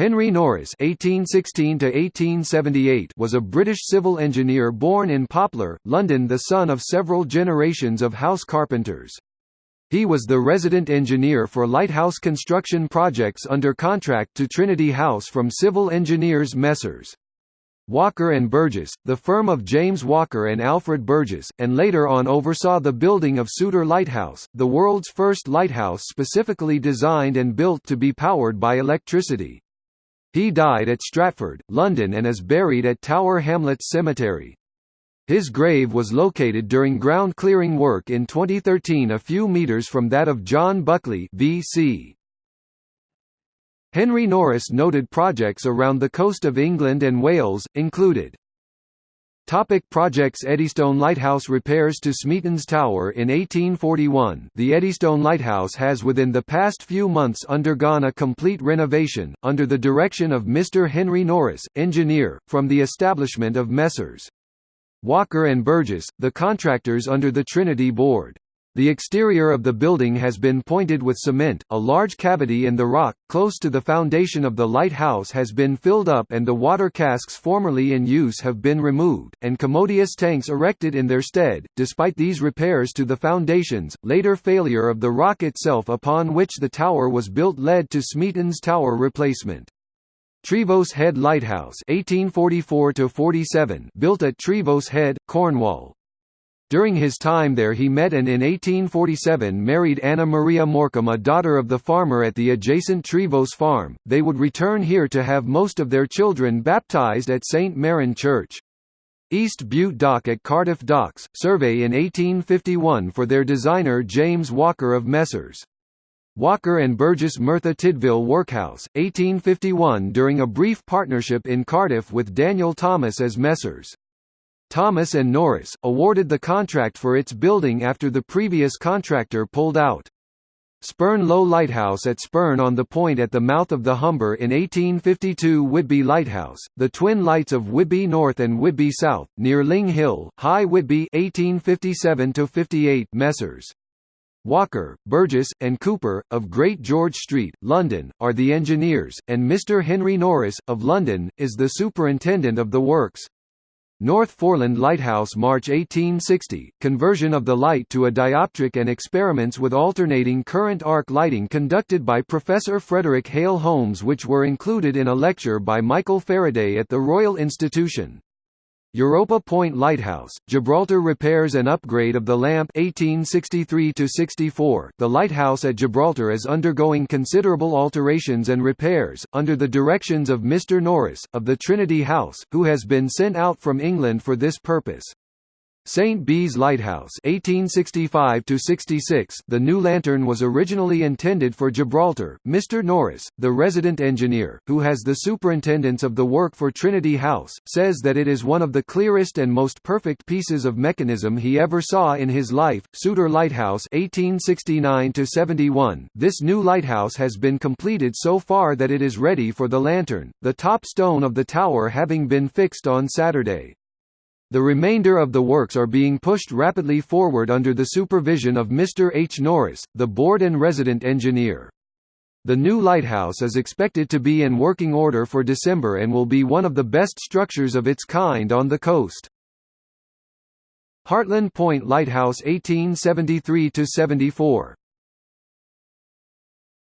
Henry Norris (1816–1878) was a British civil engineer born in Poplar, London, the son of several generations of house carpenters. He was the resident engineer for lighthouse construction projects under contract to Trinity House from civil engineers Messrs. Walker and Burgess, the firm of James Walker and Alfred Burgess, and later on oversaw the building of Souter Lighthouse, the world's first lighthouse specifically designed and built to be powered by electricity. He died at Stratford, London and is buried at Tower Hamlets Cemetery. His grave was located during ground clearing work in 2013 a few metres from that of John Buckley VC. Henry Norris noted projects around the coast of England and Wales, included Topic projects Eddystone Lighthouse repairs to Smeaton's Tower In 1841, the Eddystone Lighthouse has within the past few months undergone a complete renovation, under the direction of Mr. Henry Norris, engineer, from the establishment of Messrs. Walker and Burgess, the contractors under the Trinity Board. The exterior of the building has been pointed with cement, a large cavity in the rock, close to the foundation of the lighthouse has been filled up and the water casks formerly in use have been removed, and commodious tanks erected in their stead. Despite these repairs to the foundations, later failure of the rock itself upon which the tower was built led to Smeaton's tower replacement. Trevose Head Lighthouse 1844 built at Trevose Head, Cornwall. During his time there he met and in 1847 married Anna Maria Morecambe a daughter of the farmer at the adjacent Trevose farm. They would return here to have most of their children baptized at St. Merryn Church. East Bute Dock at Cardiff Docks, survey in 1851 for their designer James Walker of Messrs. Walker and Burgess Merthyr Tydfil Workhouse, 1851 during a brief partnership in Cardiff with Daniel Thomas as Messrs. Thomas and Norris, awarded the contract for its building after the previous contractor pulled out. Spurn Low Lighthouse at Spurn on the Point at the mouth of the Humber in 1852 Whitby Lighthouse, the twin lights of Whitby North and Whitby South, near Ling Hill, High Whitby 1857 Messrs. Walker, Burgess, and Cooper, of Great George Street, London, are the engineers, and Mr Henry Norris, of London, is the superintendent of the works. North Foreland Lighthouse March 1860, conversion of the light to a dioptric and experiments with alternating current arc lighting conducted by Professor Frederick Hale Holmes which were included in a lecture by Michael Faraday at the Royal Institution. Europa Point Lighthouse, Gibraltar repairs and upgrade of the lamp 1863 -64. The lighthouse at Gibraltar is undergoing considerable alterations and repairs, under the directions of Mr Norris, of the Trinity House, who has been sent out from England for this purpose. St. Bees Lighthouse 1865 The new lantern was originally intended for Gibraltar. Mr. Norris, the resident engineer, who has the superintendence of the work for Trinity House, says that it is one of the clearest and most perfect pieces of mechanism he ever saw in his life. Souter Lighthouse 1869 This new lighthouse has been completed so far that it is ready for the lantern, the top stone of the tower having been fixed on Saturday. The remainder of the works are being pushed rapidly forward under the supervision of Mr. H. Norris, the board and resident engineer. The new lighthouse is expected to be in working order for December and will be one of the best structures of its kind on the coast. Hartland Point Lighthouse 1873–74